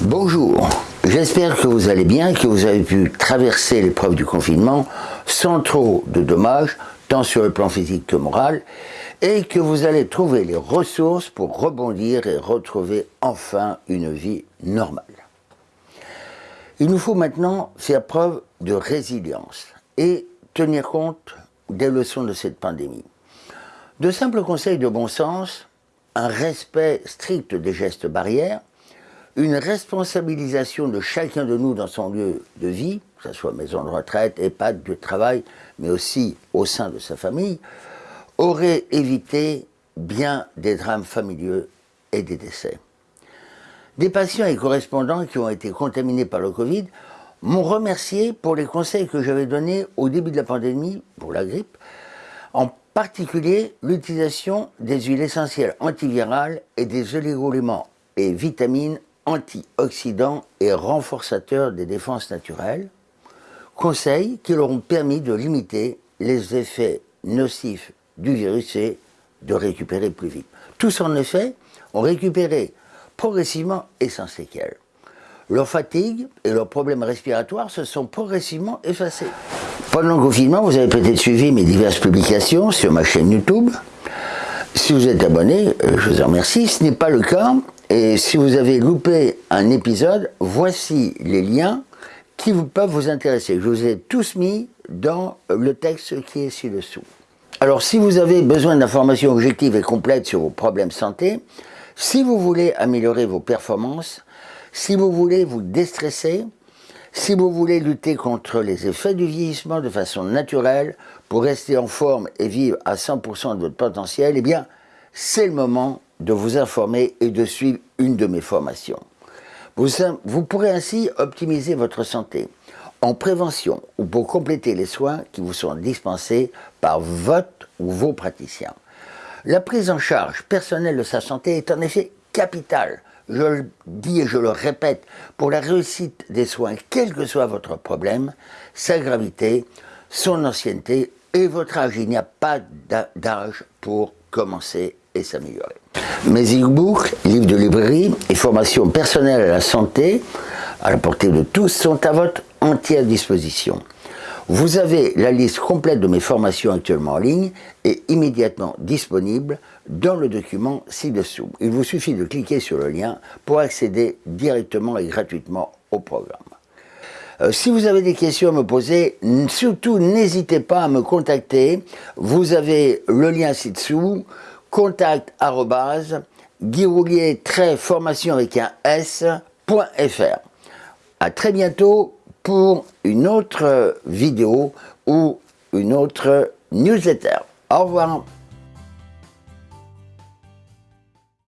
Bonjour, j'espère que vous allez bien, que vous avez pu traverser l'épreuve du confinement sans trop de dommages, tant sur le plan physique que moral, et que vous allez trouver les ressources pour rebondir et retrouver enfin une vie normale. Il nous faut maintenant faire preuve de résilience et tenir compte des leçons de cette pandémie. De simples conseils de bon sens, un respect strict des gestes barrières, une responsabilisation de chacun de nous dans son lieu de vie, que ce soit maison de retraite, EHPAD, de travail, mais aussi au sein de sa famille, aurait évité bien des drames familiaux et des décès. Des patients et correspondants qui ont été contaminés par le Covid m'ont remercié pour les conseils que j'avais donnés au début de la pandémie pour la grippe, en particulier l'utilisation des huiles essentielles antivirales et des oligoéléments et vitamines antioxydants et renforçateurs des défenses naturelles, conseils qui leur ont permis de limiter les effets nocifs du virus et de récupérer plus vite. Tous en effet ont récupéré progressivement et sans séquelles. Leur fatigue et leurs problèmes respiratoires se sont progressivement effacés. Pendant le confinement, vous avez peut-être suivi mes diverses publications sur ma chaîne YouTube. Si vous êtes abonné, euh, je vous en remercie. Ce n'est pas le cas. Et si vous avez loupé un épisode, voici les liens qui peuvent vous intéresser. Je vous ai tous mis dans le texte qui est ci-dessous. Alors si vous avez besoin d'informations objectives et complètes sur vos problèmes santé, si vous voulez améliorer vos performances, si vous voulez vous déstresser, si vous voulez lutter contre les effets du vieillissement de façon naturelle pour rester en forme et vivre à 100% de votre potentiel, eh bien, c'est le moment de vous informer et de suivre une de mes formations. Vous, vous pourrez ainsi optimiser votre santé en prévention ou pour compléter les soins qui vous sont dispensés par votre ou vos praticiens. La prise en charge personnelle de sa santé est en effet capitale je le dis et je le répète, pour la réussite des soins, quel que soit votre problème, sa gravité, son ancienneté et votre âge. Il n'y a pas d'âge pour commencer et s'améliorer. Mes e-books, livres de librairie et formations personnelles à la santé, à la portée de tous, sont à votre entière disposition. Vous avez la liste complète de mes formations actuellement en ligne et immédiatement disponible dans le document ci-dessous. Il vous suffit de cliquer sur le lien pour accéder directement et gratuitement au programme. Euh, si vous avez des questions à me poser, surtout n'hésitez pas à me contacter. Vous avez le lien ci-dessous, contact formation avec un s.fr. À très bientôt pour une autre vidéo ou une autre newsletter. Au revoir